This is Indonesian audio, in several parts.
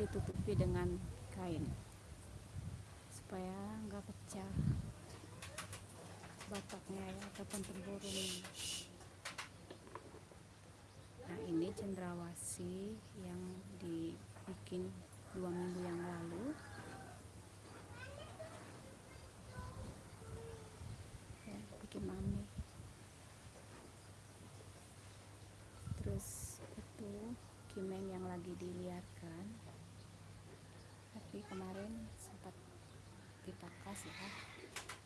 ditutupi dengan kain supaya nggak pecah bataknya ya ataupun tempurungnya nah ini cendrawasih yang dibikin dua minggu yang lalu. Ya bikin mami. Terus itu kimeng yang lagi diliarkan tapi kemarin sempat dipangkas ya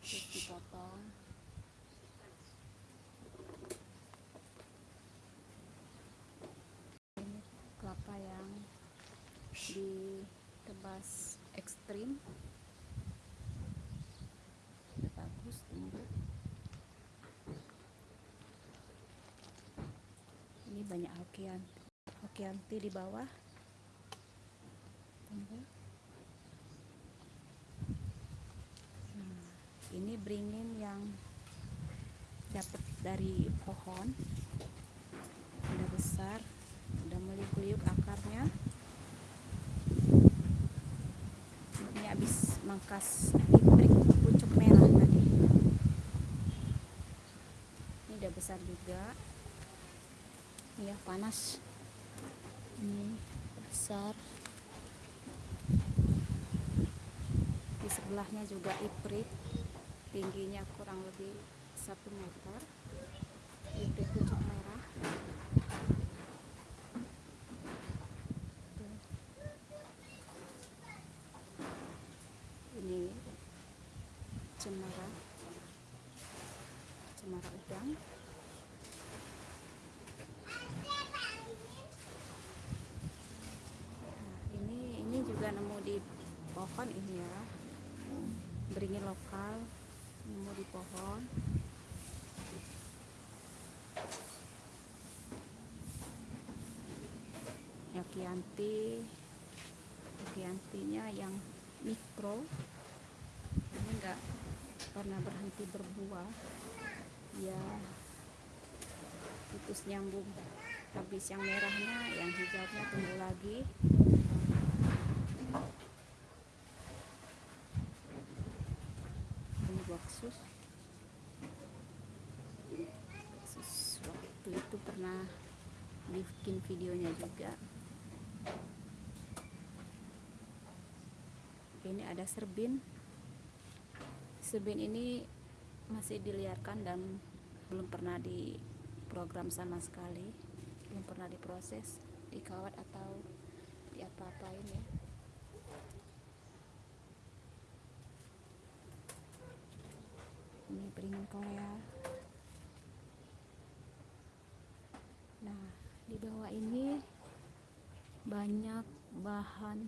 terus dipotong. Ini kelapa yang ditebas ekstrim. Bagus tumbuh. Ini banyak hokian hokianti di bawah. Tumbuh nah, ini beringin yang dapat dari pohon. Udah besar udah mulai keliuk akarnya. Ini habis mangkas ibrik pucuk merah tadi. Ini udah besar juga. Ya panas. Ini besar. Di sebelahnya juga iprit tingginya kurang lebih satu meter. Iprit pucuk merah. Ini cemara. Cemara udang. Nah, ini ini juga nemu di pohon ini ya. Beringin lokal nemu di pohon. Yakianti. Yakiantinya yang mikro. Ini enggak pernah berhenti berbuah. Ya putus nyambung. Habis yang merahnya yang hijaunya tumbuh lagi baksus baksus waktu itu pernah bikin videonya juga. Ini ada serbin. Serbin ini masih diliarkan dan belum pernah di program sama sekali. Belum pernah diproses dikawat atau diapa-apain ya beringin Korea nah di bawah ini banyak bahan